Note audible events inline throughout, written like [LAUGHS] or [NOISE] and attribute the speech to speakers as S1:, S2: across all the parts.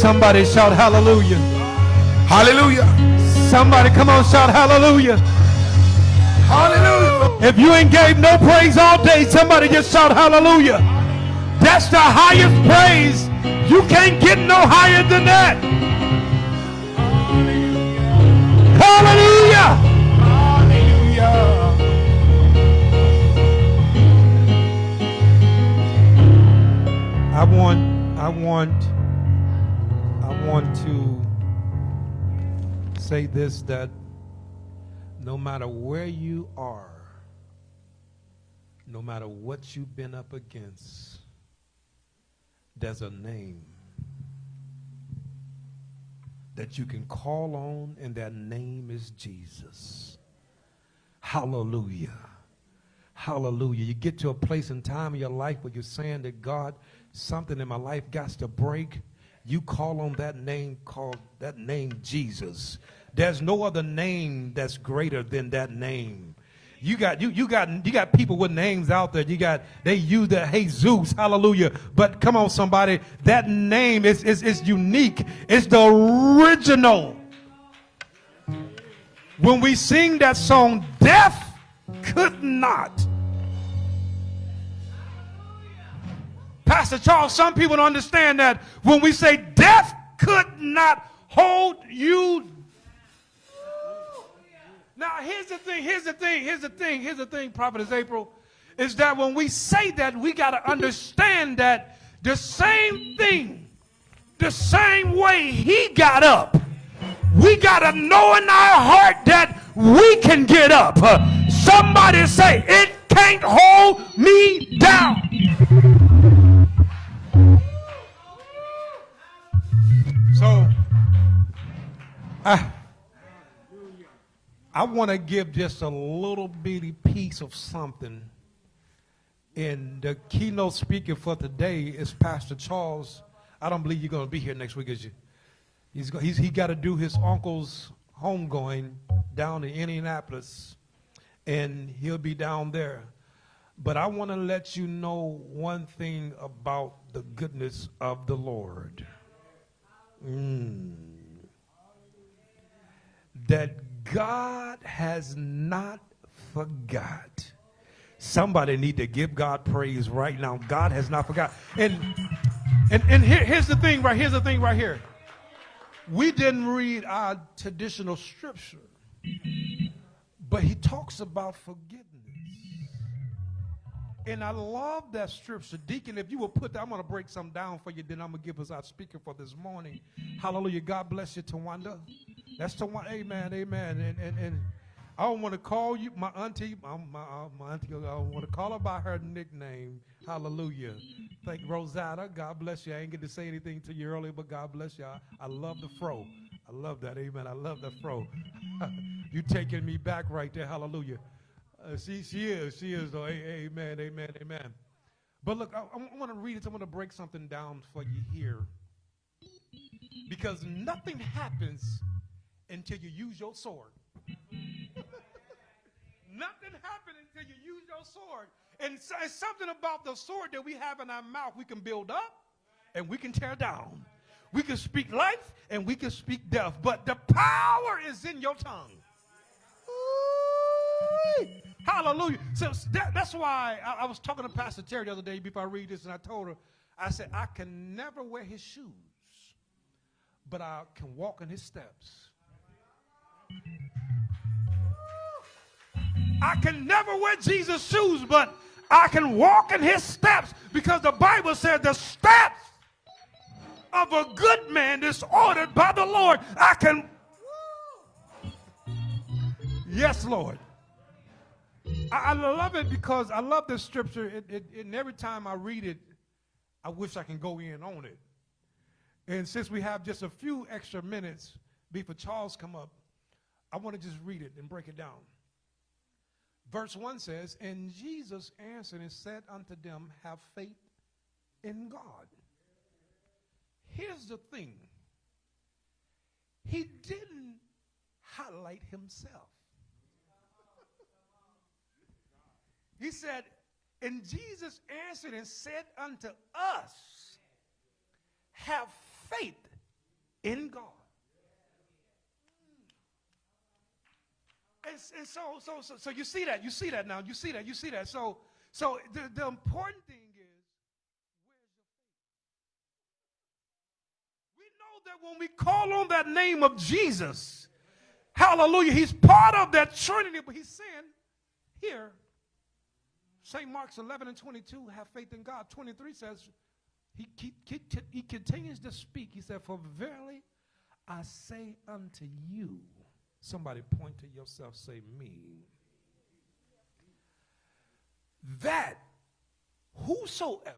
S1: Somebody shout hallelujah.
S2: Hallelujah.
S1: Somebody come on, shout hallelujah.
S2: Hallelujah.
S1: If you ain't gave no praise all day, somebody just shout hallelujah. That's the highest praise. You can't get no higher than that. Hallelujah.
S2: Hallelujah.
S1: I want, I want, want to say this that no matter where you are, no matter what you've been up against, there's a name that you can call on, and that name is Jesus. Hallelujah. Hallelujah. You get to a place in time in your life where you're saying that God, something in my life got to break. You call on that name called that name Jesus. There's no other name that's greater than that name. You got you you got you got people with names out there. You got they use the hey Zeus, hallelujah. But come on, somebody, that name is is, is unique. It's the original. When we sing that song, death could not. Pastor Charles, some people don't understand that when we say death could not hold you. Now, here's the thing, here's the thing, here's the thing, here's the thing, Prophetess April, is that when we say that, we got to understand that the same thing, the same way he got up, we got to know in our heart that we can get up. Somebody say, it can't hold me down. I, want to give just a little bitty piece of something. And the keynote speaker for today is Pastor Charles. I don't believe you're going to be here next week, is you? He's, he's he got to do his uncle's homegoing down in Indianapolis, and he'll be down there. But I want to let you know one thing about the goodness of the Lord. Mm. That God has not forgot. Somebody need to give God praise right now. God has not forgot. And and, and here, here's the thing right here's the thing right here. We didn't read our traditional scripture. But he talks about forgiveness. And I love that scripture. Deacon, if you will put that, I'm going to break some down for you, then I'm going to give us our speaker for this morning. Hallelujah. God bless you, Tawanda. That's the one. Amen. Amen. And, and, and I don't want to call you my auntie. I'm my, uh, my auntie. I don't want to call her by her nickname. Hallelujah. Thank Rosetta. God bless you. I ain't get to say anything to you earlier, but God bless you. I, I love the fro. I love that. Amen. I love the fro. [LAUGHS] you taking me back right there. Hallelujah. Uh, she, she is. She is. Though. Amen. Amen. Amen. But look, I, I want to read it. I want to break something down for you here. Because nothing happens until you use your sword. [LAUGHS] Nothing happens until you use your sword. And so- it's something about the sword that we have in our mouth we can build up and we can tear down. We can speak life and we can speak death. But the power is in your tongue. Ooh, Hallelujah. So that, that's why I, I was talking to Pastor Terry the other day before I read this, and I told her, I said, I can never wear his shoes, but I can walk in his steps. I can never wear Jesus' shoes, but I can walk in his steps because the Bible said the steps of a good man is ordered by the Lord. I can. Yes, Lord. I, I love it because I love this scripture. It, it, and every time I read it, I wish I can go in on it. And since we have just a few extra minutes before Charles come up, I want to just read it and break it down. Verse 1 says, And Jesus answered and said unto them, Have faith in God. Here's the thing He didn't highlight himself. He said, And Jesus answered and said unto us, Have faith in God. And, and so, so, so, so you see that, you see that now, you see that, you see that. So, so the, the important thing is, where's your faith? We know that when we call on that name of Jesus, hallelujah, he's part of that Trinity, but he's saying here, St. Mark's 11 and 22, have faith in God. 23 says, he, he, he, he continues to speak. He said, For verily I say unto you, somebody point to yourself, say me, that whosoever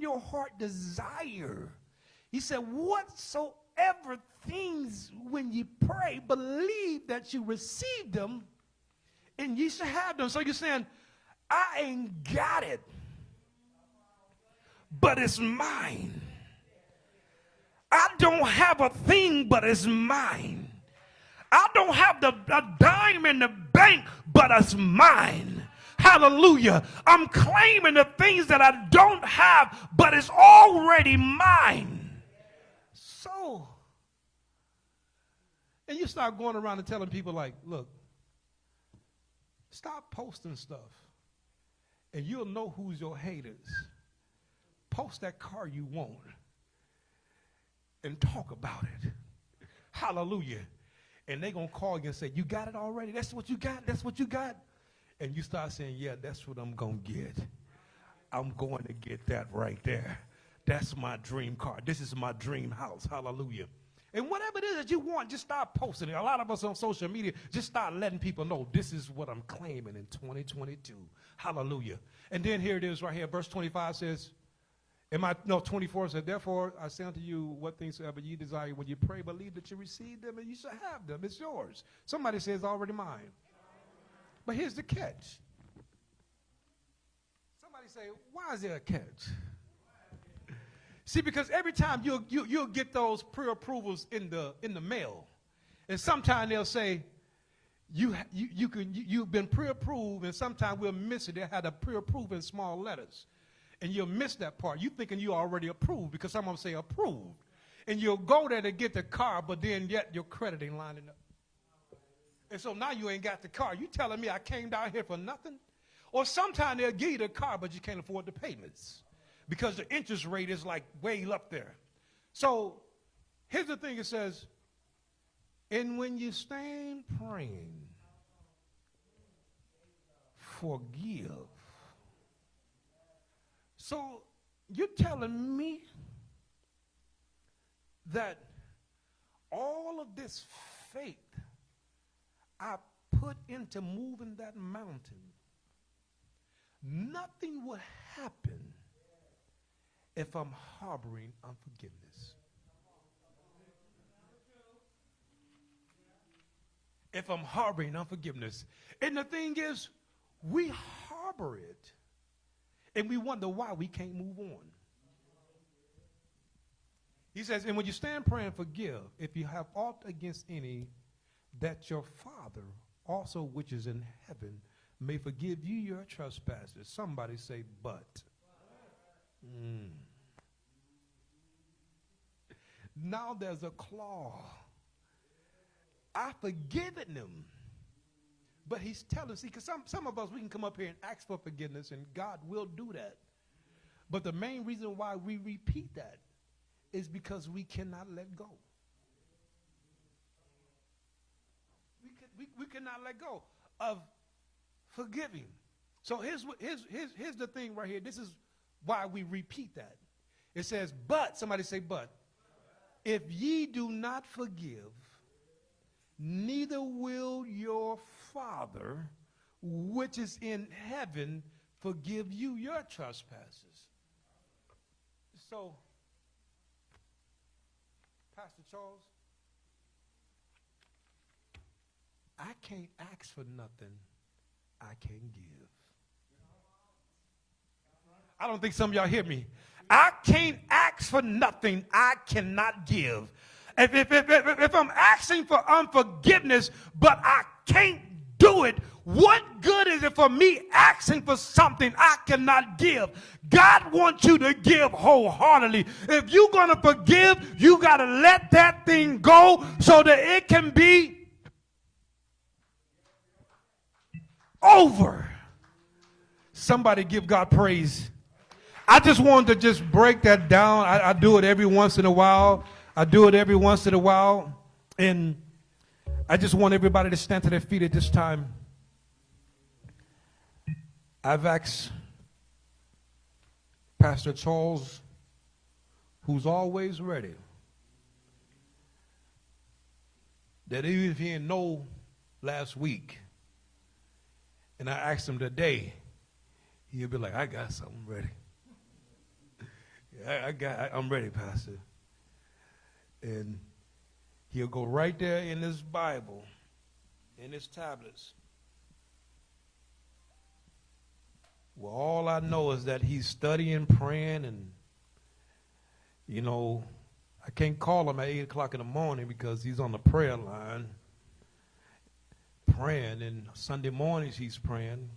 S1: your heart desire. He said, whatsoever things when you pray, believe that you receive them and ye shall have them. So you're saying, I ain't got it, but it's mine. I don't have a thing, but it's mine. I don't have the dime in the bank, but it's mine. Hallelujah. I'm claiming the things that I don't have, but it's already mine. So, and you start going around and telling people, like, look, stop posting stuff, and you'll know who's your haters. Post that car you want and talk about it. Hallelujah. And they're going to call you and say, You got it already? That's what you got? That's what you got? And you start saying, Yeah, that's what I'm going to get. I'm going to get that right there. That's my dream car. This is my dream house. Hallelujah. And whatever it is that you want, just start posting it. A lot of us on social media just start letting people know this is what I'm claiming in 2022. Hallelujah. And then here it is right here. Verse 25 says, Am I no 24 said, Therefore I say unto you, what things soever ye desire when you pray, believe that you receive them and you shall have them. It's yours. Somebody says already mine. But here's the catch. Somebody say, why is there a catch? See, because every time you'll, you, you will get those pre-approvals in the, in the mail, and sometimes they'll say, you, you, you can, you, you've been pre-approved, and sometimes we'll miss it. They had a pre-approved in small letters and you'll miss that part. You thinking you already approved because some of them say approved. And you'll go there to get the car, but then yet your credit ain't lining up. And so now you ain't got the car. You telling me I came down here for nothing? Or sometimes they'll give you the car, but you can't afford the payments because the interest rate is like way up there. So here's the thing it says, and when you stand praying, forgive so you're telling me that all of this faith I put into moving that mountain, nothing will happen if I'm harboring unforgiveness. If I'm harboring unforgiveness. And the thing is, we harbor it and we wonder why we can't move on. He says, and when you stand praying, forgive if you have aught against any, that your Father also which is in heaven may forgive you your trespasses. Somebody say, but. Mm. Now there's a claw. I've forgiven them but he's telling, see, because some, some of us, we can come up here and ask for forgiveness, and God will do that. But the main reason why we repeat that is because we cannot let go. We, we, cannot let go of forgiving. So here's, here's, here's, here's the thing right here. This is why we repeat that. It says, but, somebody say, but, if ye do not forgive, neither will your Father which is in heaven forgive you your trespasses. So, Pastor Charles, I can't ask for nothing I can't give. I don't think some of y'all hear me. I can't ask for nothing I cannot give. If, if, if, if, I'm asking for unforgiveness, but I can't do it, what good is it for me asking for something I cannot give? God wants you to give wholeheartedly. If you're going to forgive, you got to let that thing go so that it can be over. Somebody give God praise. I just wanted to just break that down. I, I do it every once in a while. I do it every once in a while. And I just want everybody to stand to their feet at this time. I've asked Pastor Charles, who's always ready, that even if he didn't know last week, and I asked him today, he'll be like, I got something ready. I, I got. I, I'm ready, Pastor. And he'll go right there in his Bible, in his tablets. Well, all I know is that he's studying, praying, and you know, I can't call him at eight o'clock in the morning because he's on the prayer line praying, and Sunday mornings he's praying.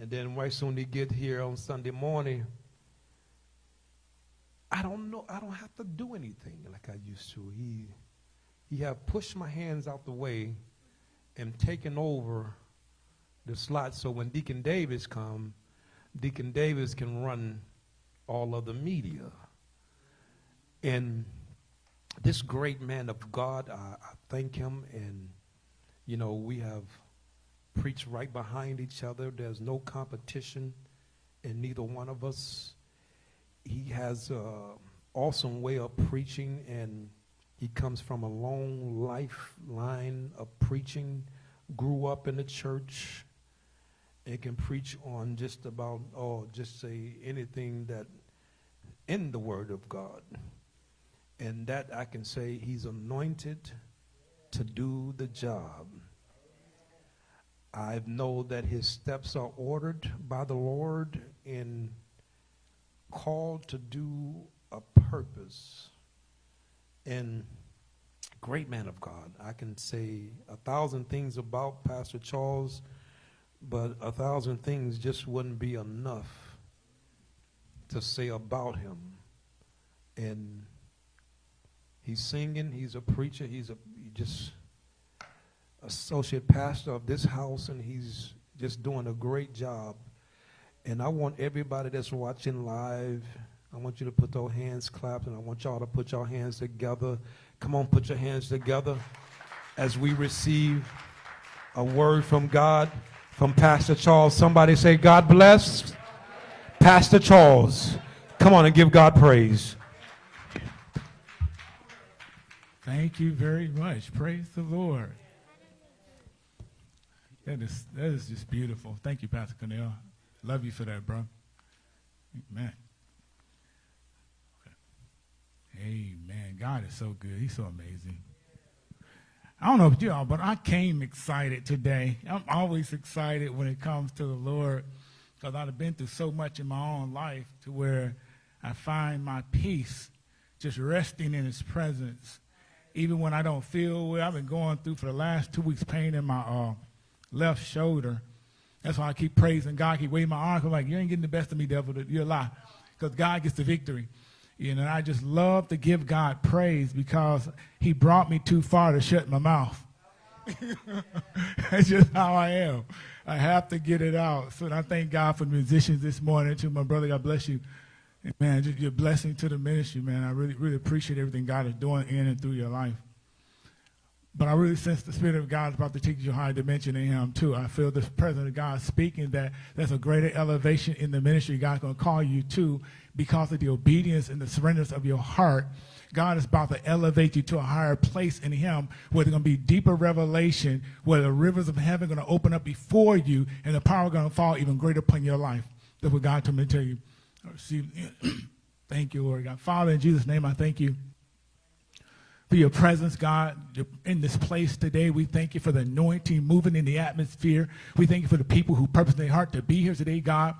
S1: And then right soon he get here on Sunday morning, I don't know, I don't have to do anything like I used to. He he have pushed my hands out the way and taken over the slot so when Deacon Davis come, Deacon Davis can run all of the media. And this great man of God, I, I thank him and you know, we have preached right behind each other. There's no competition in neither one of us. He has an awesome way of preaching, and he comes from a long lifeline of preaching. Grew up in the church, and can preach on just about, oh, just say anything that in the Word of God. And that I can say he's anointed to do the job. I know that his steps are ordered by the Lord and called to do a purpose. And great man of God. I can say a thousand things about Pastor Charles, but a thousand things just wouldn't be enough to say about him. And he's singing, he's a preacher, he's a just associate pastor of this house, and he's just doing a great job. And I want everybody that's watching live, I want you to put those hands clapped, and I want y'all to put your hands together. Come on, put your hands together as we receive a word from God, from Pastor Charles. Somebody say, God bless Pastor Charles. Come on and give God praise.
S3: Thank you very much. Praise the Lord. That is that is just beautiful. Thank you, Pastor Cornell. Love you for that, bro. Amen. Amen. God is so good. He's so amazing. I don't know about y'all, but I came excited today. I'm always excited when it comes to the Lord because I've been through so much in my own life to where I find my peace just resting in His presence. Even when I don't feel well, I've been going through for the last two weeks pain in my uh, left shoulder. That's why I keep praising God. keep waving my arms. I'm like, you ain't getting the best of me, devil. You're a lie. Because God gets the victory. You know, I just love to give God praise because he brought me too far to shut my mouth. [LAUGHS] That's just how I am. I have to get it out. So I thank God for the musicians this morning. To my brother, God bless you. Man, just your blessing to the ministry, man. I really, really appreciate everything God is doing in and through your life. But I really sense the Spirit of God is about to take you higher dimension in Him, too. I feel the presence of God speaking that there's a greater elevation in the ministry God's going to call you to because of the obedience and the surrenderness of your heart. God is about to elevate you to a higher place in Him where there's going to be deeper revelation, where the rivers of heaven are going to open up before you and the power going to fall even greater upon your life. That's what God told me to tell you. [CLEARS THROAT] Thank you, Lord God. Father, in Jesus' name, I thank you for your presence, God, in this place today. We thank you for the anointing moving in the atmosphere. We thank you for the people who purpose their heart to be here today, God.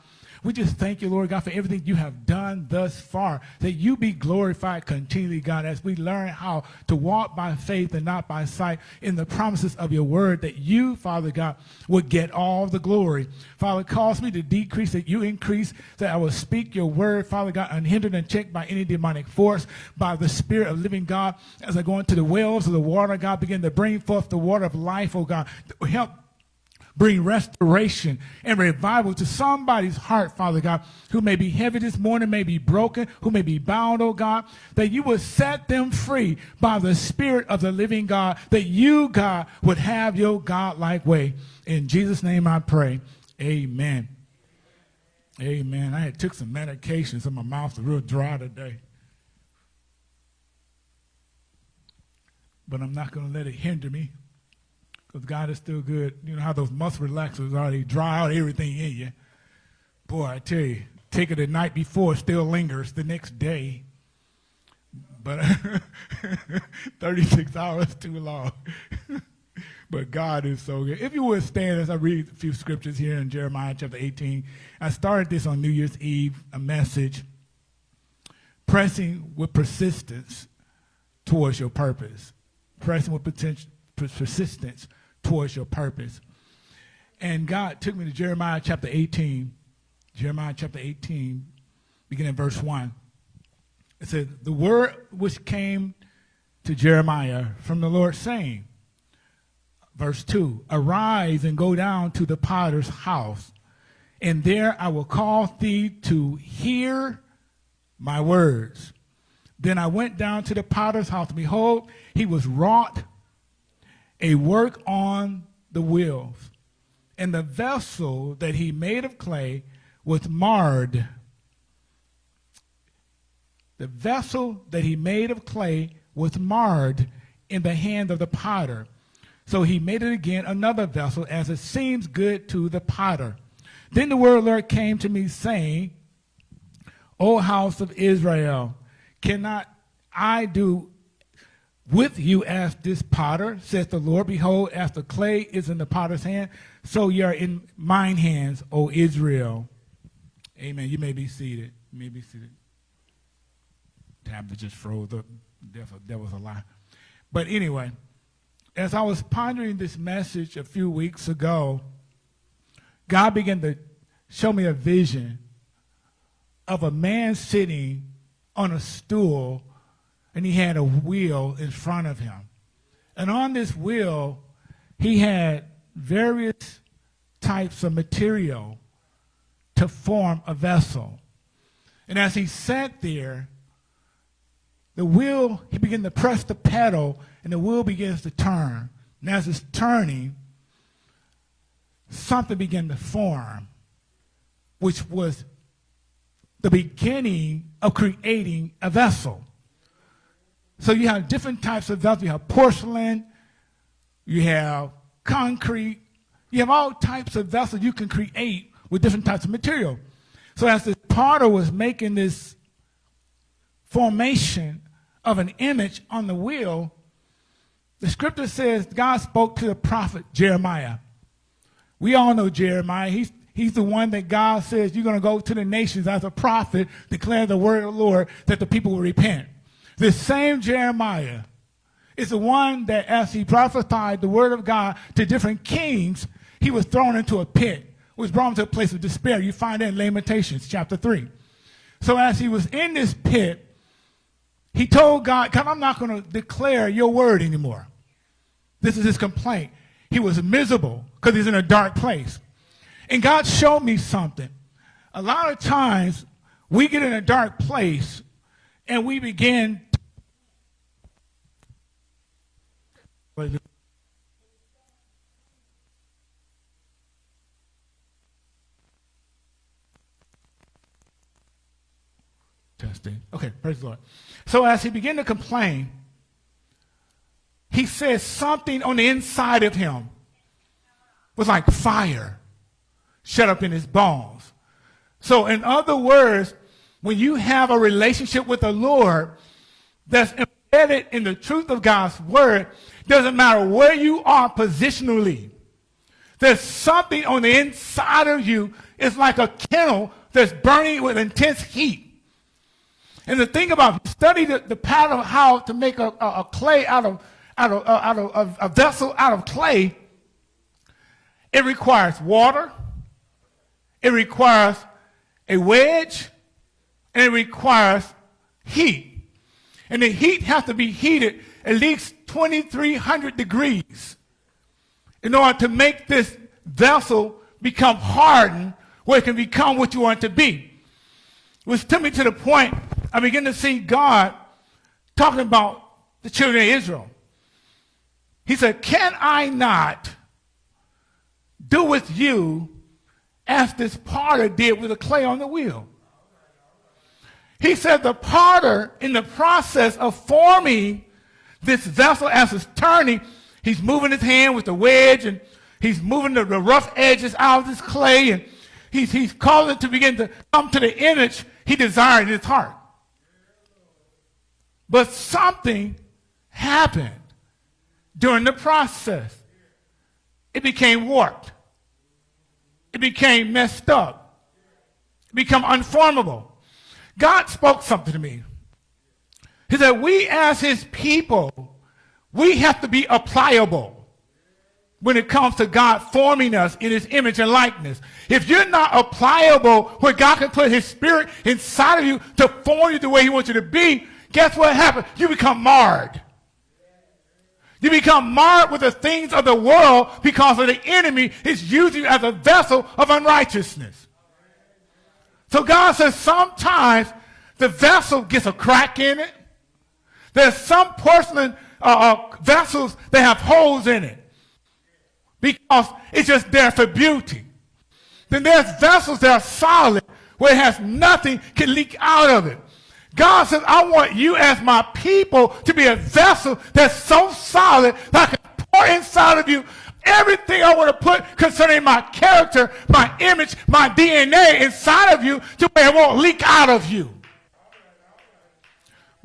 S3: We just thank you, Lord God, for everything you have done thus far. That you be glorified continually, God, as we learn how to walk by faith and not by sight in the promises of your word, that you, Father God, would get all the glory. Father, cause me to decrease, that you increase, that I will speak your word, Father God, unhindered and checked by any demonic force, by the Spirit of living God, as I go into the wells of the water, God, begin to bring forth the water of life, oh God. Help bring restoration and revival to somebody's heart, Father God, who may be heavy this morning, may be broken, who may be bound, oh God, that you would set them free by the Spirit of the living God, that you, God, would have your God-like way. In Jesus' name I pray. Amen. Amen. I had took some medications and my mouth is real dry today. But I'm not going to let it hinder me because God is still good. You know how those muscle relaxers are, they dry out everything in you. Boy, I tell you, take it the night before, it still lingers the next day. But [LAUGHS] 36 hours too long. [LAUGHS] but God is so good. If you would stand as I read a few scriptures here in Jeremiah chapter 18, I started this on New Year's Eve, a message pressing with persistence towards your purpose. Pressing with potential, persistence towards your purpose. And God took me to Jeremiah chapter 18, Jeremiah chapter 18, beginning verse 1. It said, The word which came to Jeremiah from the Lord, saying, Verse 2 Arise and go down to the potter's house, and there I will cause thee to hear my words. Then I went down to the potter's house. Behold, he was wrought a work on the wheels. And the vessel that he made of clay was marred. The vessel that he made of clay was marred in the hand of the potter. So he made it again another vessel as it seems good to the potter. Then the word Lord came to me saying, O house of Israel, cannot I do with you as this potter, says the Lord. Behold, as the clay is in the potter's hand, so ye are in mine hands, O Israel. Amen. You may be seated. You may be seated. Tablet just froze up. That was a lie. But anyway, as I was pondering this message a few weeks ago, God began to show me a vision of a man sitting on a stool and he had a wheel in front of him. And on this wheel, he had various types of material to form a vessel. And as he sat there, the wheel, he began to press the pedal, and the wheel begins to turn. And as it's turning, something began to form, which was the beginning of creating a vessel. So you have different types of vessels. You have porcelain, you have concrete, you have all types of vessels you can create with different types of material. So as the potter was making this formation of an image on the wheel, the scripture says God spoke to the prophet Jeremiah. We all know Jeremiah. He's, he's the one that God says you're going to go to the nations as a prophet, declare the word of the Lord that the people will repent. This same Jeremiah is the one that as he prophesied the word of God to different kings, he was thrown into a pit, was brought to a place of despair. You find that in Lamentations chapter 3. So as he was in this pit, he told God, God, I'm not going to declare your word anymore. This is his complaint. He was miserable because he's in a dark place. And God showed me something. A lot of times we get in a dark place and we begin Testing. Okay, praise the Lord. So as he began to complain, he says something on the inside of him was like fire shut up in his bones. So in other words, when you have a relationship with the Lord that's embedded in the truth of God's word, doesn't matter where you are positionally. There's something on the inside of you. It's like a kennel that's burning with intense heat. And the thing about study the, the pattern of how to make a, a, a clay out of out of, uh, out of a, a vessel out of clay, it requires water, it requires a wedge, and it requires heat. And the heat has to be heated at least 2,300 degrees in order to make this vessel become hardened where it can become what you want it to be. Which took me to the point I begin to see God talking about the children of Israel. He said, Can I not do with you as this potter did with the clay on the wheel? He said, The potter, in the process of forming this vessel as it's turning, he's moving his hand with the wedge and he's moving the, the rough edges out of this clay and he's, he's causing it to begin to come to the image he desired in his heart. But something happened during the process. It became warped. It became messed up. It became unformable. God spoke something to me. He said, we as his people, we have to be applicable when it comes to God forming us in his image and likeness. If you're not applicable where God can put his spirit inside of you to form you the way he wants you to be, guess what happens? You become marred. You become marred with the things of the world because of the enemy is using you as a vessel of unrighteousness. So God says sometimes the vessel gets a crack in it. There's some porcelain uh, uh, vessels that have holes in it because it's just there for beauty. Then there's vessels that are solid where it has nothing can leak out of it. God says, I want you as my people to be a vessel that's so solid that I can pour inside of you everything I want to put concerning my character, my image, my DNA inside of you to where it won't leak out of you.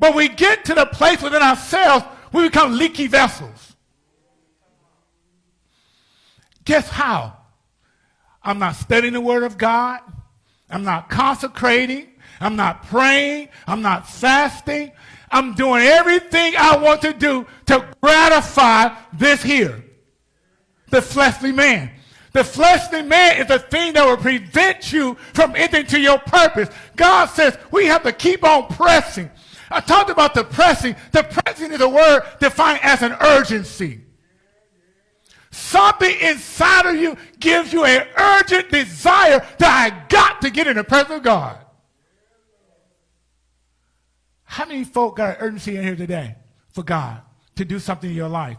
S3: But we get to the place within ourselves, we become leaky vessels. Guess how? I'm not studying the Word of God. I'm not consecrating. I'm not praying. I'm not fasting. I'm doing everything I want to do to gratify this here, the fleshly man. The fleshly man is the thing that will prevent you from entering to your purpose. God says we have to keep on pressing. I talked about the pressing. The pressing is a word defined as an urgency. Something inside of you gives you an urgent desire that I got to get in the presence of God. How many folk got an urgency in here today for God to do something in your life?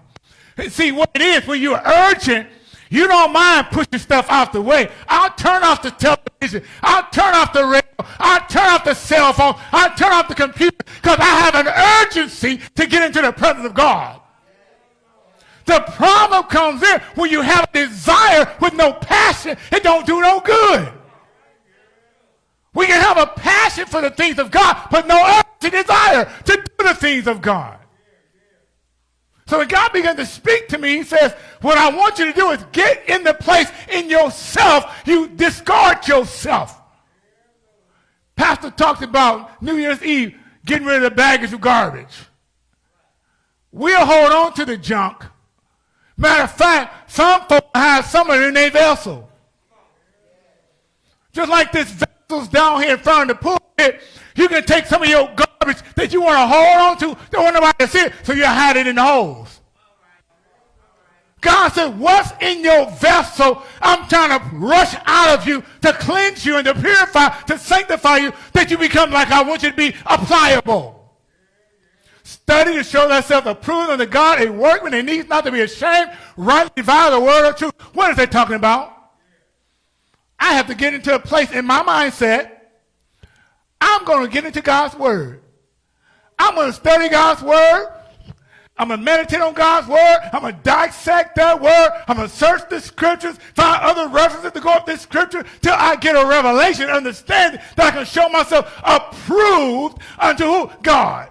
S3: See, what it is, when you're urgent, you don't mind pushing stuff out the way. I'll turn off the television. I'll turn off the radio. I'll turn off the cell phone. I'll turn off the computer because I have an urgency to get into the presence of God. The problem comes in when you have a desire with no passion, it don't do no good. We can have a passion for the things of God, but no urgency desire to do the things of God. So when God began to speak to me, he says, what I want you to do is get in the place in yourself. You discard yourself. Pastor talked about New Year's Eve, getting rid of the baggage of garbage. We'll hold on to the junk Matter of fact, some folks have some of it in their vessel. Just like this vessel's down here in front of the pulpit, you can take some of your garbage that you want to hold on to, don't want nobody to see it, so you hide it in the holes. God said, what's in your vessel, I'm trying to rush out of you to cleanse you and to purify, to sanctify you, that you become like I want you to be, pliable. Study to show thyself approved unto God, a workman that needs not to be ashamed, rightly divide the word of truth. What is they talking about? I have to get into a place in my mindset. I'm going to get into God's word. I'm going to study God's word. I'm going to meditate on God's word. I'm going to dissect that word. I'm going to search the scriptures, find other references to go up this scripture till I get a revelation, understanding that I can show myself approved unto who? God.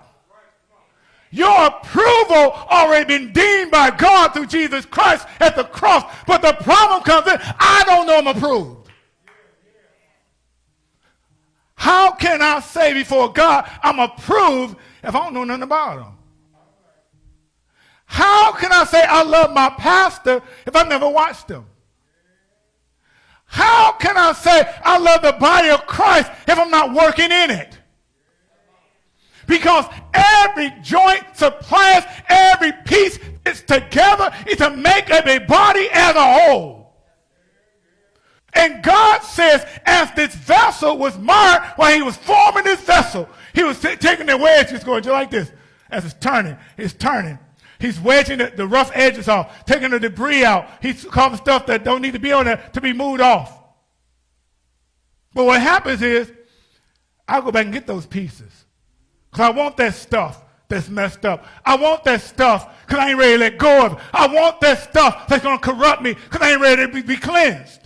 S3: Your approval already been deemed by God through Jesus Christ at the cross. But the problem comes in, I don't know I'm approved. How can I say before God I'm approved if I don't know nothing about him? How can I say I love my pastor if I've never watched him? How can I say I love the body of Christ if I'm not working in it? Because every joint supplies every piece is together is to make up a body as a whole. And God says, this vessel was marred, while he was forming this vessel, he was taking the wedges going just like this. As it's turning, it's turning. He's wedging the, the rough edges off, taking the debris out. He's causing stuff that don't need to be on there to be moved off. But what happens is, I'll go back and get those pieces. Because I want that stuff that's messed up. I want that stuff because I ain't ready to let go of it. I want that stuff that's going to corrupt me because I ain't ready to be, be cleansed.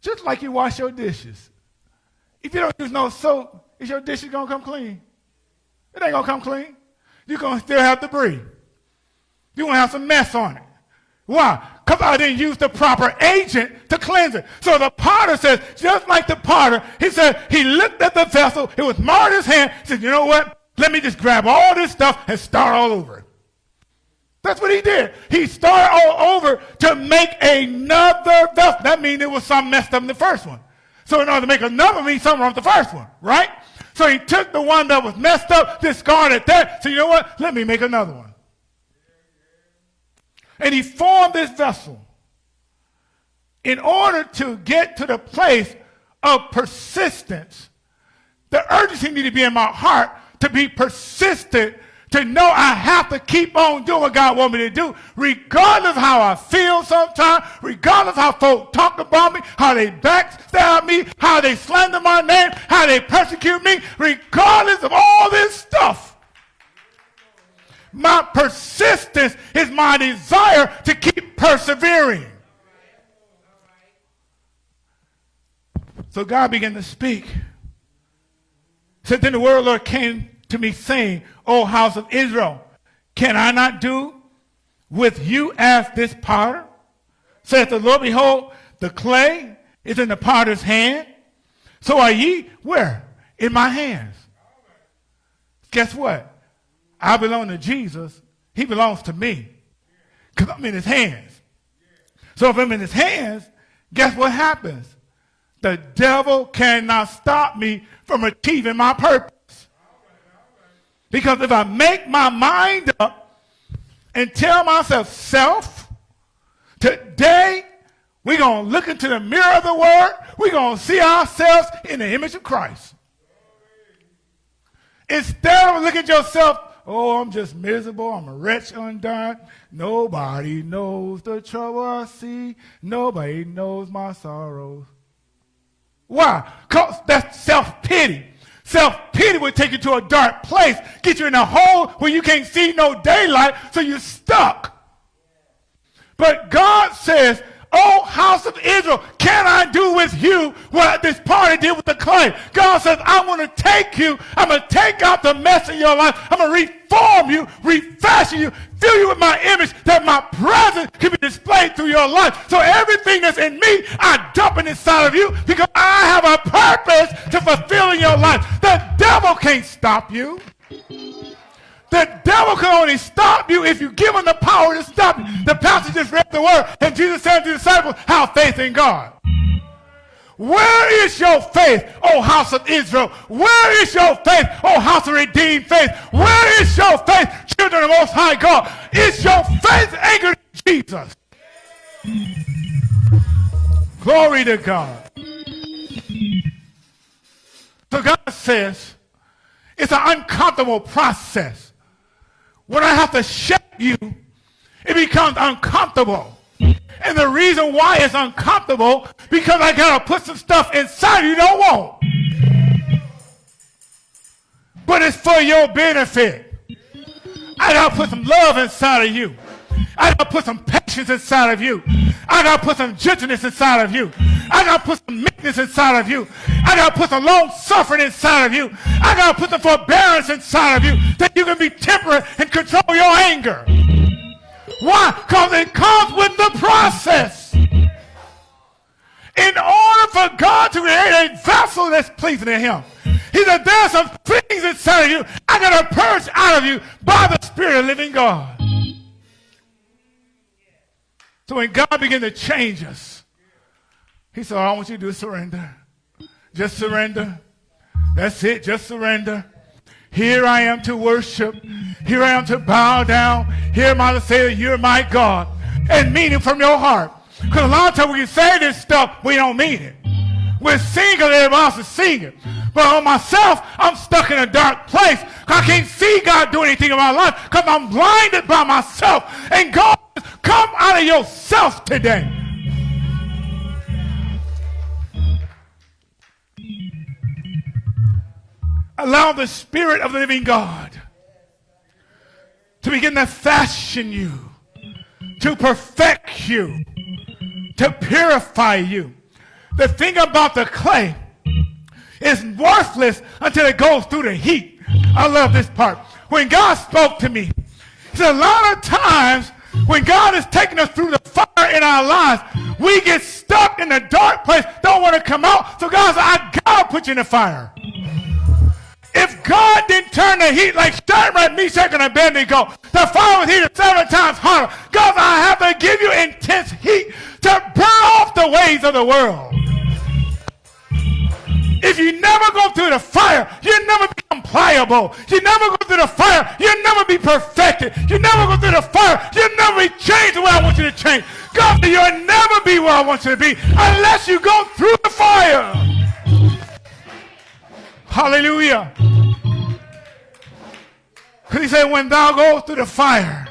S3: Just like you wash your dishes. If you don't use no soap, is your dishes gonna come clean? It ain't gonna come clean. You're gonna still have debris. You're gonna have some mess on it. Why? Because I didn't use the proper agent to cleanse it. So the potter says, just like the potter, he said, he looked at the vessel, it was marred his hand, said, you know what? Let me just grab all this stuff and start all over. That's what he did. He started all over to make another vessel. That means it was something messed up in the first one. So in order to make another means something wrong with the first one, right? So he took the one that was messed up, discarded that. So you know what? Let me make another one. And he formed this vessel in order to get to the place of persistence. The urgency needed to be in my heart to be persistent to know I have to keep on doing what God wants me to do, regardless of how I feel sometimes, regardless of how folk talk about me, how they backstab me, how they slander my name, how they persecute me, regardless of all this stuff. My persistence is my desire to keep persevering. So God began to speak. Said, then the word of the Lord came to me saying, O house of Israel, can I not do with you as this potter? Saith the Lord, behold, the clay is in the potter's hand. So are ye where? In my hands. Guess what? I belong to Jesus. He belongs to me. Because I'm in his hands. So if I'm in his hands, guess what happens? The devil cannot stop me from achieving my purpose. Because if I make my mind up and tell myself, self, today we're going to look into the mirror of the word, we're going to see ourselves in the image of Christ. Instead of looking at yourself, oh, I'm just miserable, I'm a wretch undone. Nobody knows the trouble I see. Nobody knows my sorrows. Why? Because that's self-pity. Self-pity will take you to a dark place, get you in a hole where you can't see no daylight, so you're stuck. But God says, Oh, house of Israel, can I do with you what this party did with the clay? God says, I want to take you. I'm going to take out the mess in your life. I'm going to reform you, refashion you, fill you with my image that my presence can be displayed through your life. So everything that's in me, I dump it inside of you because I have a purpose to fulfill in your life. The devil can't stop you. The devil can only stop you if you give him the power to stop you. The pastor just read the word, and Jesus said to the disciples, Have faith in God. Where is your faith, O house of Israel? Where is your faith, O house of redeemed faith? Where is your faith, children of Most High God? Is your faith anchored in Jesus? Glory to God. So God says, it's an uncomfortable process. When I have to shape you, it becomes uncomfortable. And the reason why it's uncomfortable, because I gotta put some stuff inside you don't want. But it's for your benefit. I gotta put some love inside of you. I gotta put some patience inside of you. I gotta put some gentleness inside of you. I gotta put some meekness inside of you. I gotta put some long suffering inside of you. I gotta put some forbearance inside of you that you can be temperate and control your anger. Why? Because it comes with the process. In order for God to create a vessel that's pleasing to Him, He said, There's some things inside of you I got to purge out of you by the Spirit of living God. So when God began to change us, He said, All I want you to do is surrender. Just surrender. That's it. Just surrender. Here I am to worship. Here I am to bow down. Here am I to say that you're my God. And mean it from your heart. Because a lot of times we say this stuff, we don't mean it. We're singing everybody else is singing. But on myself, I'm stuck in a dark place. I can't see God do anything in my life because I'm blinded by myself. And God, come out of yourself today. Allow the Spirit of the living God to begin to fashion you, to perfect you, to purify you. the thing about the clay is worthless until it goes through the heat. I love this part. When God spoke to me, said, a lot of times when God is taking us through the fire in our lives, we get stuck in the dark place, don't want to come out. So God said, I gotta put you in the fire. If God didn't turn the heat like Shadrach, Meshach, and Abednego, the fire was heated seven times hotter. God, I have to give you intense heat to burn off the ways of the world. If you never go through the fire, you never become pliable. You never go through the fire, you never be perfected. You never go through the fire, you never be changed the way I want you to change. God, you'll never be where I want you to be unless you go through the fire. Hallelujah. He said, when thou goes through the fire,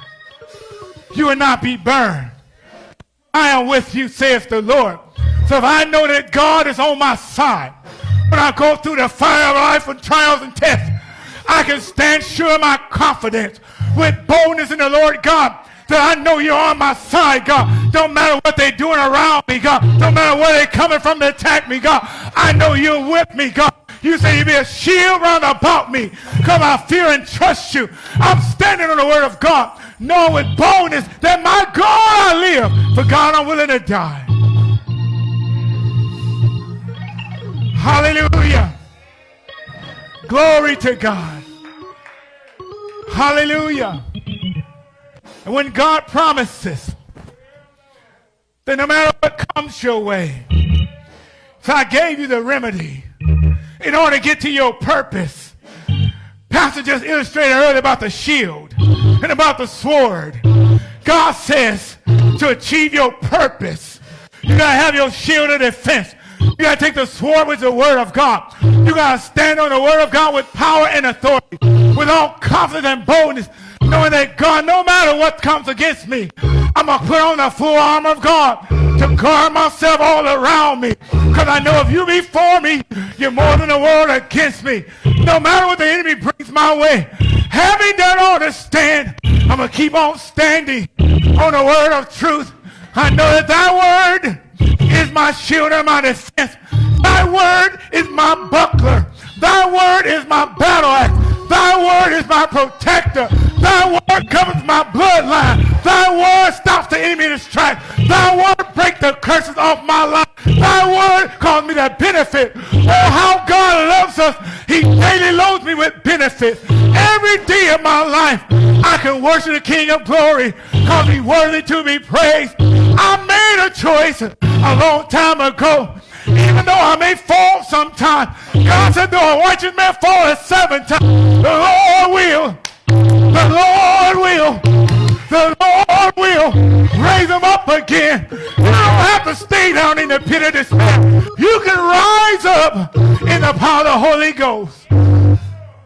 S3: you will not be burned. I am with you, saith the Lord. So if I know that God is on my side, when I go through the fire of life and trials and tests, I can stand sure of my confidence with boldness in the Lord God that I know you're on my side, God. Don't matter what they're doing around me, God. Don't matter where they're coming from to attack me, God. I know you're with me, God. You say you be a shield round about me. Come, I fear and trust you. I'm standing on the word of God, knowing with boldness that my God I live. For God, I'm willing to die. Hallelujah. Glory to God. Hallelujah. And when God promises that no matter what comes your way, so I gave you the remedy in order to get to your purpose. Pastor just illustrated earlier about the shield and about the sword. God says to achieve your purpose, you gotta have your shield of defense. You gotta take the sword with the word of God. You gotta stand on the word of God with power and authority, with all confidence and boldness, knowing that God, no matter what comes against me, I'm gonna put on the full armor of God to guard myself all around me. Because I know if you be for me, you're more than the world against me. No matter what the enemy brings my way, having done all to stand, I'm going to keep on standing on the word of truth. I know that thy word is my shield and my defense. Thy word is my buckler. Thy word is my battle axe. Thy word is my protector. Thy word covers my bloodline. Thy word stops the enemy in his tracks. Thy word breaks the curses off my life. Thy word calls me to benefit. Oh, how God loves us. He daily loads me with benefits. Every day of my life, I can worship the King of glory because he's worthy to be praised. I made a choice a long time ago even though I may fall sometime. God said, though a righteous man fall seven times, the Lord will, the Lord will, the Lord will raise them up again. You don't have to stay down in the pit of despair. You can rise up in the power of the Holy Ghost.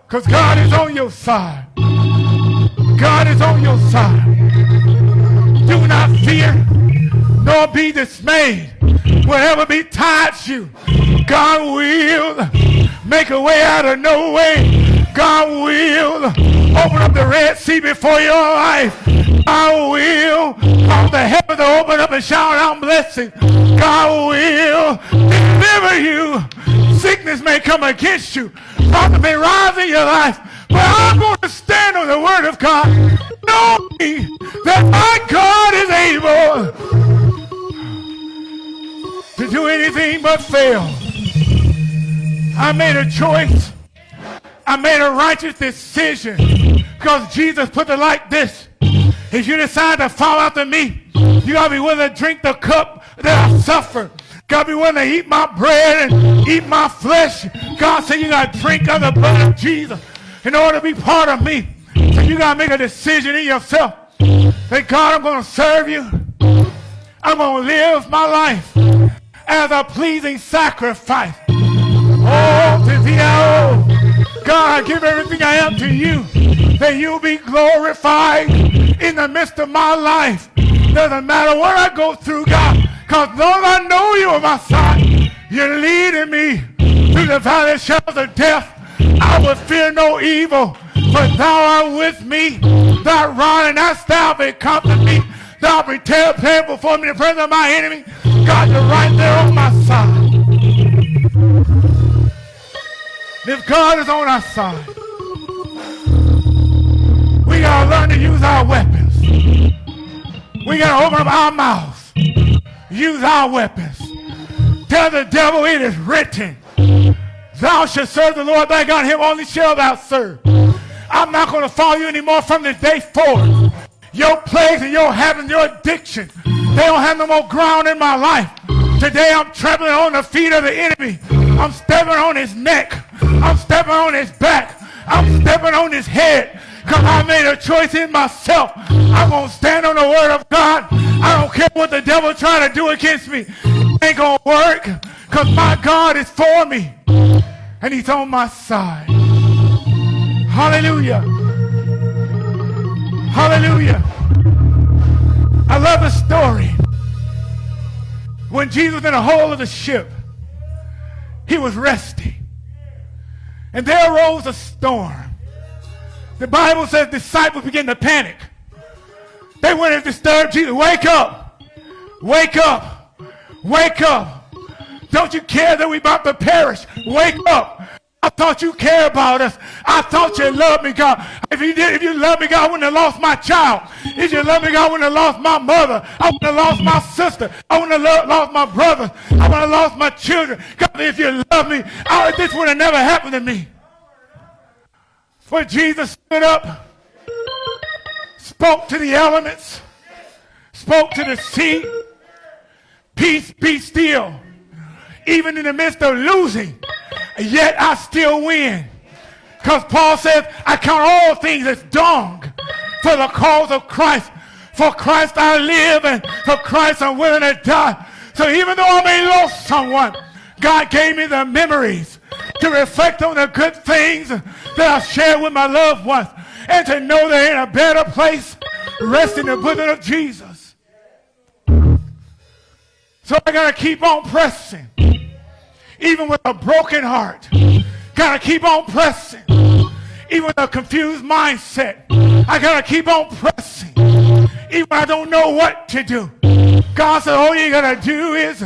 S3: Because God is on your side. God is on your side. Do not fear, nor be dismayed. Whatever betides you, God will make a way out of no way. God will open up the Red Sea before your life. God will cause the heavens to open up and shower down blessings. God will deliver you. Sickness may come against you. Problems may rise in your life. But I'm going to stand on the word of God. Know me that my God is able to do anything but fail. I made a choice. I made a righteous decision because Jesus put it like this. If you decide to fall after me, you gotta be willing to drink the cup that I suffer. Gotta be willing to eat my bread and eat my flesh. God said you gotta drink of the blood of Jesus in order to be part of me. So you gotta make a decision in yourself. Say, God, I'm gonna serve you. I'm gonna live my life as a pleasing sacrifice. Oh, to thee, oh, God, I give everything I am to you, that you'll be glorified in the midst of my life. Doesn't matter what I go through, God, because Lord, I know you are my side. You're leading me through the valley of shadows of death. I will fear no evil, for thou art with me. Thy rod and thy staff may comfort me. Thou prepare before me in the presence of my enemy. God, you're right there on my side. If God is on our side, we got to learn to use our weapons. We got to open up our mouths, use our weapons. Tell the devil it is written. Thou shalt serve the Lord thy God, him only shall thou serve. I'm not to follow you anymore from this day forward. Your plagues and your habits, your addiction, they don't have no more ground in my life. Today I'm trampling on the feet of the enemy. Mm. I'm stepping on his neck. I'm stepping on his back. I'm stepping on his head. Because I made a choice in myself. I'm going to stand on the word of God. I don't care what the devil trying to do against me. It ain't going to work. Because my God is for me. And he's on my side. Hallelujah. Hallelujah. I love the story. When Jesus in the hole of the ship, he was resting. And there arose a storm. The Bible says disciples began to panic. They went and disturbed Jesus. Wake up. Wake up. Wake up. Don't you care that we about to perish? Wake up. I thought you care about us. I thought you loved me, God. If you did, if you loved me, God, I wouldn't have lost my child. If you loved me, God, I wouldn't have lost my mother. I wouldn't have lost my sister. I wouldn't have lost my brother. I wouldn't have lost my children. God, if you loved me, I, this would have never happened to me. But Jesus stood up, spoke to the elements, spoke to the sea. Peace, be still. Even in the midst of losing, yet I still win. Because Paul says, I count all things as dung for the cause of Christ. For Christ I live, and for Christ I'm willing to die. So even though I may lose someone, God gave me the memories to reflect on the good things that I shared with my loved ones and to know they're in a better place, rest in the bosom of Jesus. So I got to keep on pressing even with a broken heart. Gotta keep on pressing. Even with a confused mindset. I gotta keep on pressing. Even I don't know what to do. God said, all you gotta do is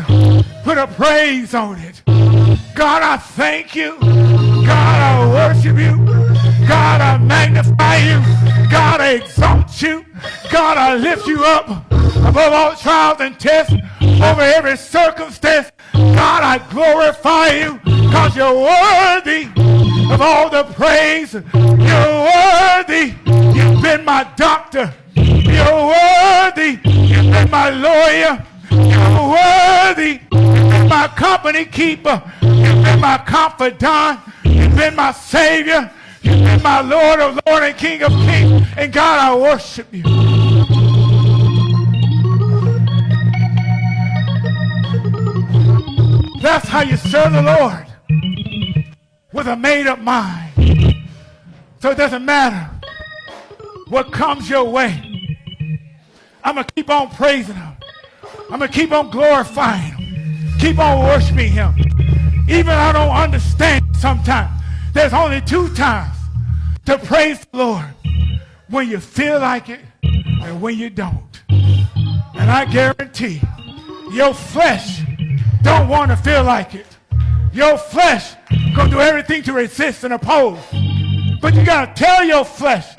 S3: put a praise on it. God, I thank you. God, I worship you. God, I magnify you. God, I exalt you. God, I lift you up above all trials and tests, over every circumstance. God, I glorify you because you're worthy of all the praise. You're worthy. You've been my doctor. You're worthy. You've been my lawyer. You're worthy. You've been my company keeper. You've been my confidant. You've been my savior. You've been my Lord of Lord and King of Kings. And God, I worship you. That's how you serve the Lord. With a made up mind. So it doesn't matter what comes your way. I'm going to keep on praising him. I'm going to keep on glorifying him. Keep on worshiping him. Even I don't understand sometimes. There's only two times to praise the Lord. When you feel like it and when you don't. And I guarantee your flesh don't want to feel like it. Your flesh gonna do everything to resist and oppose. But you gotta tell your flesh,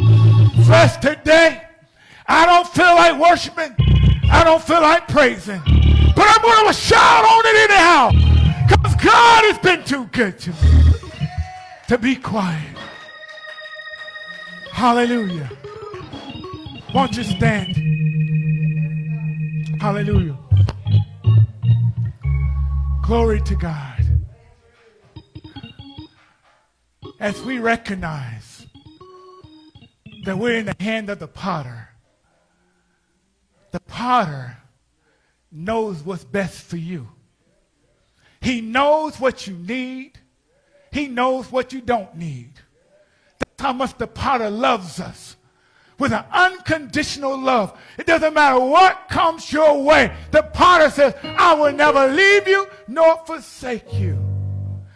S3: flesh today, I don't feel like worshiping. I don't feel like praising. But I'm gonna shout on it anyhow. Because God has been too good to me. To be quiet. Hallelujah. Won't you stand? Hallelujah. Glory to God. As we recognize that we're in the hand of the potter, the potter knows what's best for you. He knows what you need. He knows what you don't need. That's how much the potter loves us with an unconditional love. It doesn't matter what comes your way. The potter says, I will never leave you nor forsake you.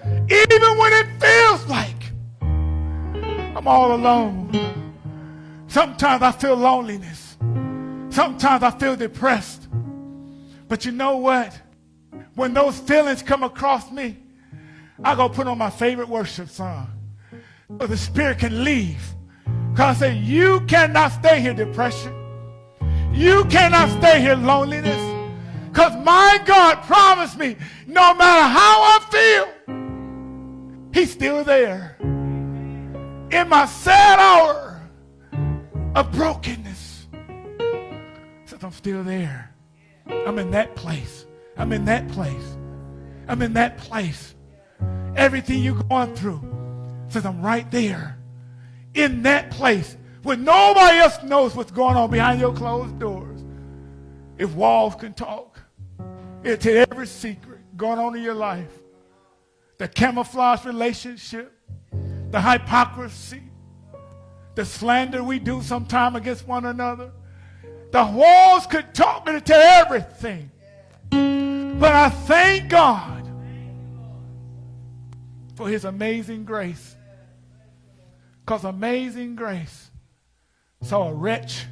S3: Even when it feels like I'm all alone. Sometimes I feel loneliness. Sometimes I feel depressed. But you know what? When those feelings come across me, I go put on my favorite worship song. But the spirit can leave. I say, you cannot stay here, depression. You cannot stay here, loneliness. Because my God promised me, no matter how I feel, He's still there. In my sad hour of brokenness, says I'm still there. I'm in that place. I'm in that place. I'm in that place. Everything you're going through says I'm right there. In that place where nobody else knows what's going on behind your closed doors. If walls can talk, it'll tell every secret going on in your life. The camouflage relationship, the hypocrisy, the slander we do sometime against one another. The walls could talk and tell everything. But I thank God for his amazing grace. Because amazing grace saw a wretch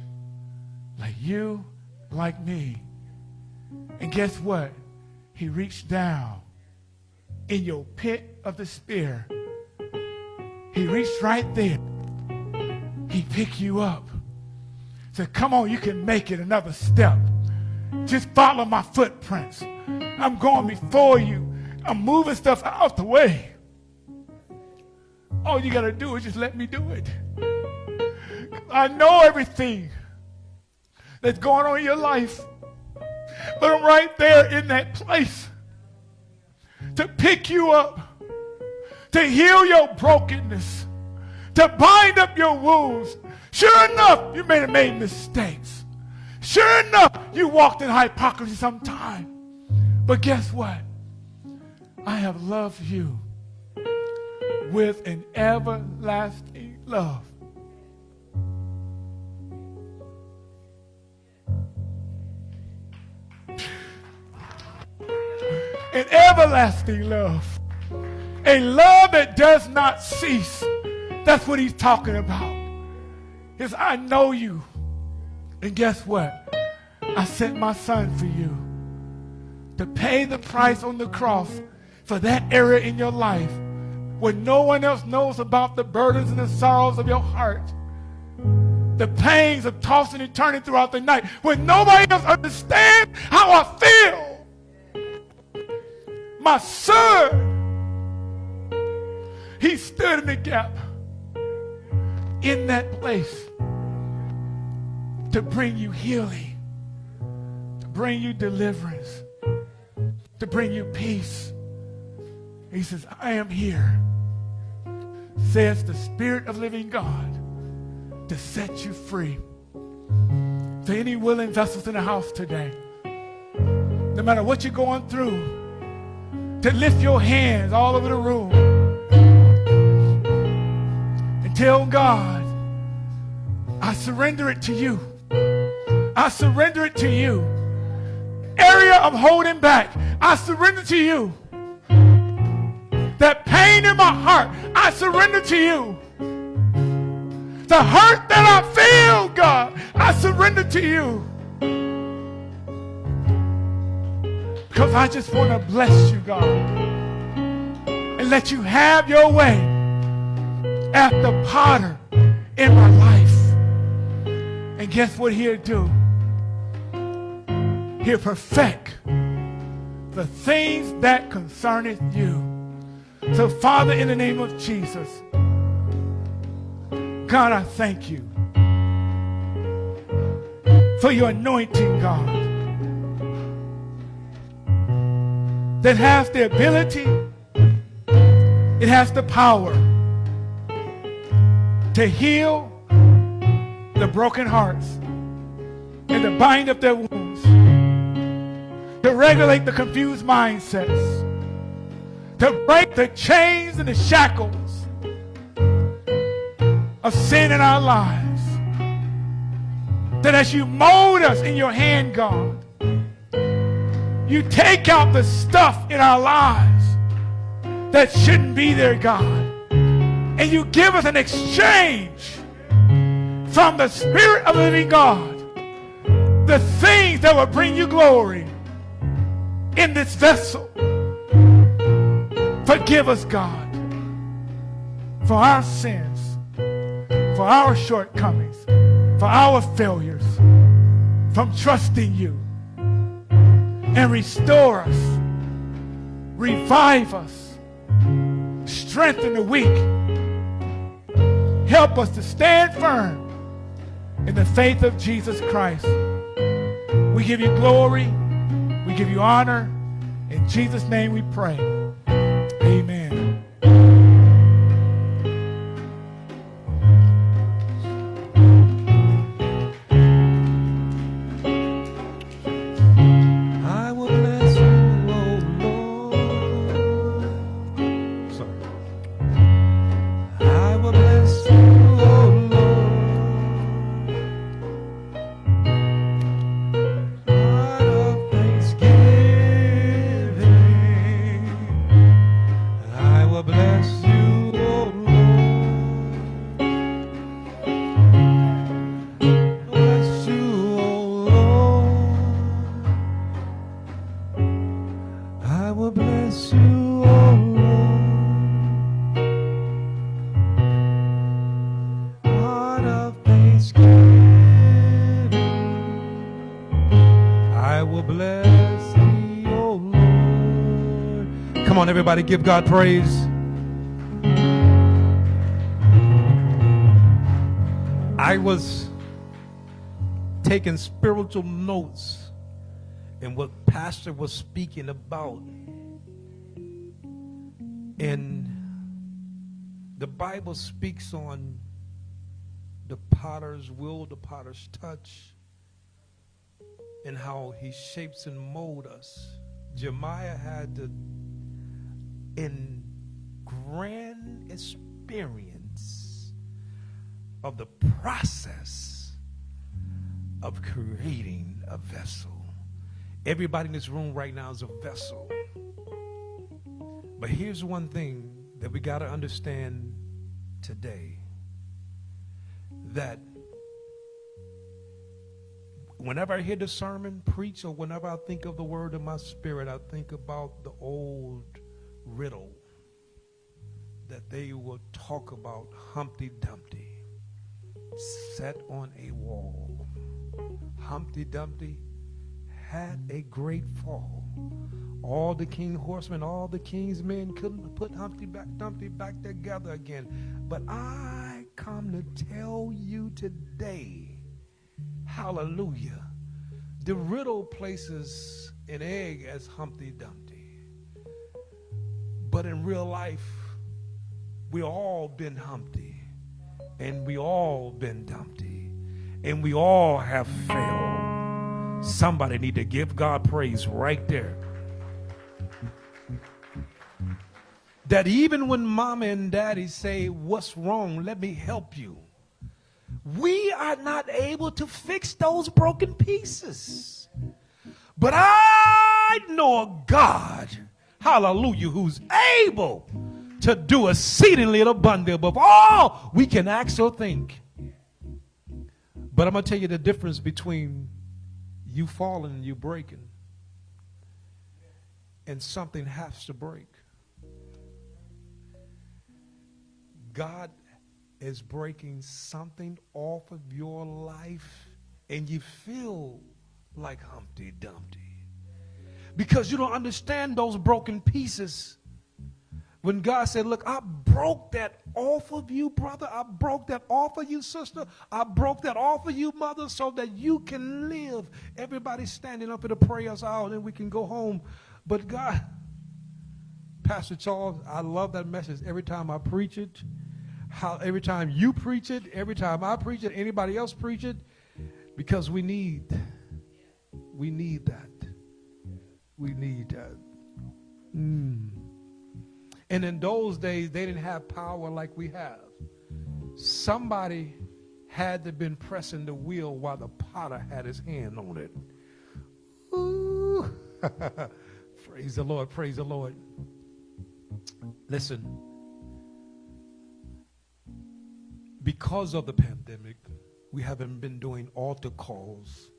S3: like you, like me. And guess what? He reached down in your pit of despair. He reached right there. He picked you up. Said, come on, you can make it another step. Just follow my footprints. I'm going before you. I'm moving stuff out the way. All you got to do is just let me do it. I know everything that's going on in your life. But I'm right there in that place to pick you up, to heal your brokenness, to bind up your wounds. Sure enough, you may have made mistakes. Sure enough, you walked in hypocrisy sometime. But guess what? I have loved you with an everlasting love. An everlasting love. A love that does not cease. That's what he's talking about. Is I know you. And guess what? I sent my son for you to pay the price on the cross for that area in your life when no one else knows about the burdens and the sorrows of your heart, the pains of tossing and turning throughout the night, when nobody else understands how I feel. My son, he stood in the gap in that place to bring you healing, to bring you deliverance, to bring you peace. He says, I am here says the Spirit of living God to set you free. To any willing vessels in the house today, no matter what you're going through, to lift your hands all over the room and tell God, I surrender it to you. I surrender it to you. Area I'm holding back, I surrender to you that pain in my heart, I surrender to you. The hurt that I feel, God, I surrender to you. Because I just want to bless you, God, and let you have your way at the potter in my life. And guess what he'll do? He'll perfect the things that concerneth you. So, Father, in the name of Jesus, God, I thank you for your anointing, God, that has the ability, it has the power to heal the broken hearts and to bind up their wounds, to regulate the confused mindsets to break the chains and the shackles of sin in our lives. That as you mold us in your hand, God, you take out the stuff in our lives that shouldn't be there, God. And you give us an exchange from the Spirit of the living God. The things that will bring you glory in this vessel Forgive us, God, for our sins, for our shortcomings, for our failures, from trusting you. And restore us, revive us, strengthen the weak. Help us to stand firm in the faith of Jesus Christ. We give you glory. We give you honor. In Jesus' name we pray.
S1: Everybody, give God praise. I was taking spiritual notes in what pastor was speaking about and the bible speaks on the potter's will the potter's touch and how he shapes and mold us jeremiah had to in grand experience of the process of creating a vessel Everybody in this room right now is a vessel. But here's one thing that we got to understand today that whenever I hear the sermon preach or whenever I think of the word in my spirit, I think about the old riddle that they will talk about Humpty Dumpty set on a wall. Humpty Dumpty had a great fall. All the king horsemen, all the king's men couldn't put Humpty back, Dumpty back together again. But I come to tell you today, hallelujah, the riddle places an egg as Humpty Dumpty. But in real life, we all been Humpty, and we all been Dumpty, and we all have failed. Somebody need to give God praise right there. That even when mama and daddy say, What's wrong? Let me help you. We are not able to fix those broken pieces. But I know a God, hallelujah, who's able to do exceedingly abundantly above all we can ask or think. But I'm going to tell you the difference between you falling and you breaking and something has to break. God is breaking something off of your life and you feel like Humpty Dumpty because you don't understand those broken pieces. When God said, Look, I broke that off of you, brother. I broke that off of you, sister. I broke that off of you, mother, so that you can live. Everybody's standing up for the prayers out and we can go home. But God, Pastor Charles, I love that message every time I preach it. How every time you preach it, every time I preach it, anybody else preach it, because we need, we need that. We need that. Mm. And in those days, they didn't have power like we have. Somebody had to been pressing the wheel while the potter had his hand on it. Ooh. [LAUGHS] praise the Lord, praise the Lord. Listen, because of the pandemic, we haven't been doing altar calls.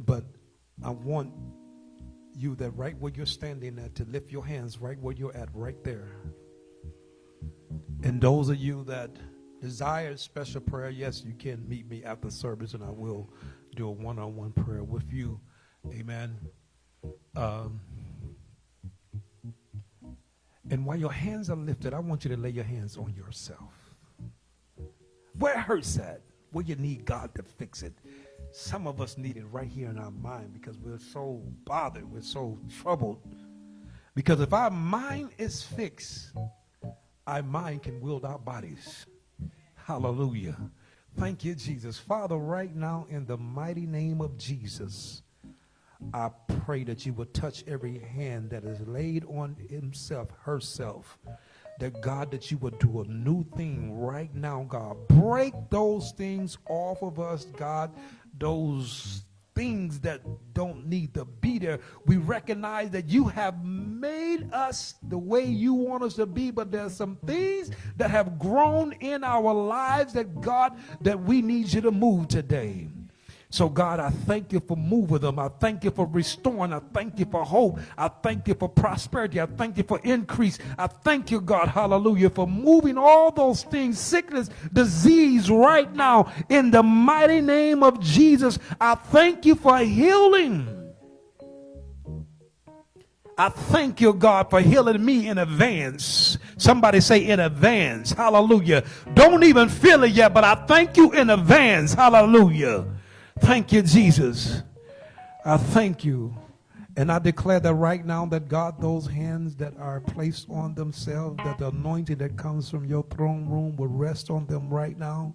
S1: But I want you that right where you're standing at to lift your hands right where you're at, right there. And those of you that desire special prayer, yes, you can meet me after service and I will do a one on one prayer with you. Amen. Um, and while your hands are lifted, I want you to lay your hands on yourself. Where hurts at, where you need God to fix it. Some of us need it right here in our mind because we're so bothered, we're so troubled. Because if our mind is fixed, our mind can wield our bodies. Hallelujah. Thank you, Jesus. Father, right now, in the mighty name of Jesus, I pray that you would touch every hand that is laid on himself, herself. That God, that you would do a new thing right now, God. Break those things off of us, God. Those things that don't need to be there. We recognize that you have made us the way you want us to be, but there's some things that have grown in our lives that God, that we need you to move today. So, God, I thank you for moving them. I thank you for restoring. I thank you for hope. I thank you for prosperity. I thank you for increase. I thank you, God, hallelujah, for moving all those things, sickness, disease, right now, in the mighty name of Jesus. I thank you for healing. I thank you, God, for healing me in advance. Somebody say in advance. Hallelujah. Don't even feel it yet, but I thank you in advance. Hallelujah. Thank you, Jesus. I thank you. And I declare that right now that God, those hands that are placed on themselves, that the anointing that comes from your throne room will rest on them right now.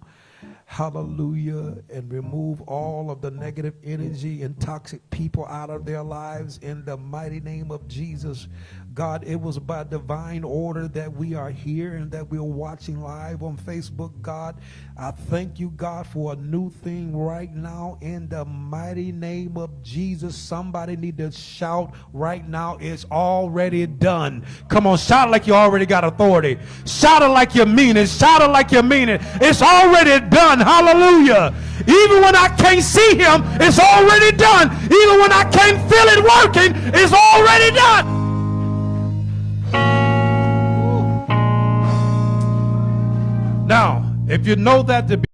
S1: Hallelujah. And remove all of the negative energy and toxic people out of their lives in the mighty name of Jesus. God, it was by divine order that we are here and that we're watching live on Facebook. God, I thank you, God, for a new thing right now in the mighty name of Jesus. Somebody need to shout right now, it's already done. Come on, shout like you already got authority. Shout it like you mean it. Shout it like you mean it. It's already done. Hallelujah. Even when I can't see him, it's already done. Even when I can't feel it working, it's already done. If you know that to be